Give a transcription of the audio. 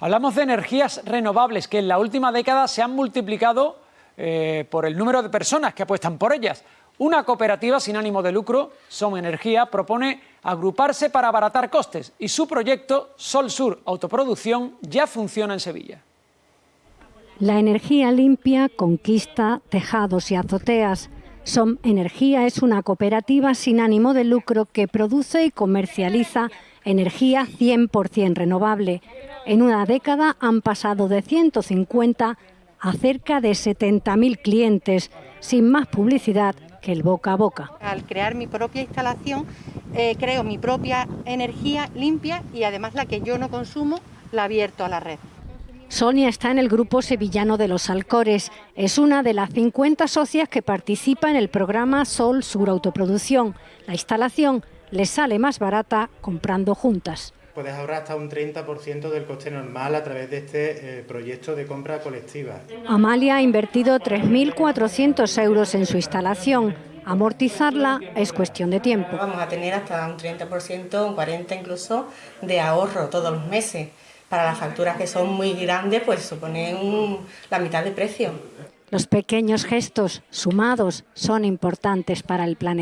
Hablamos de energías renovables que en la última década se han multiplicado eh, por el número de personas que apuestan por ellas. Una cooperativa sin ánimo de lucro, Som Energía, propone agruparse para abaratar costes y su proyecto Sol Sur Autoproducción ya funciona en Sevilla. La energía limpia conquista tejados y azoteas. Som Energía es una cooperativa sin ánimo de lucro que produce y comercializa energía 100% renovable. En una década han pasado de 150 a cerca de 70.000 clientes, sin más publicidad que el boca a boca. Al crear mi propia instalación, eh, creo mi propia energía limpia y además la que yo no consumo, la abierto a la red. Sonia está en el grupo sevillano de los Alcores. Es una de las 50 socias que participa en el programa Sol Sur Autoproducción. La instalación le sale más barata comprando juntas. Puedes ahorrar hasta un 30% del coste normal a través de este eh, proyecto de compra colectiva. Amalia ha invertido 3.400 euros en su instalación. Amortizarla es cuestión de tiempo. Vamos a tener hasta un 30%, un 40% incluso de ahorro todos los meses. Para las facturas que son muy grandes, pues suponen la mitad de precio. Los pequeños gestos sumados son importantes para el planeta.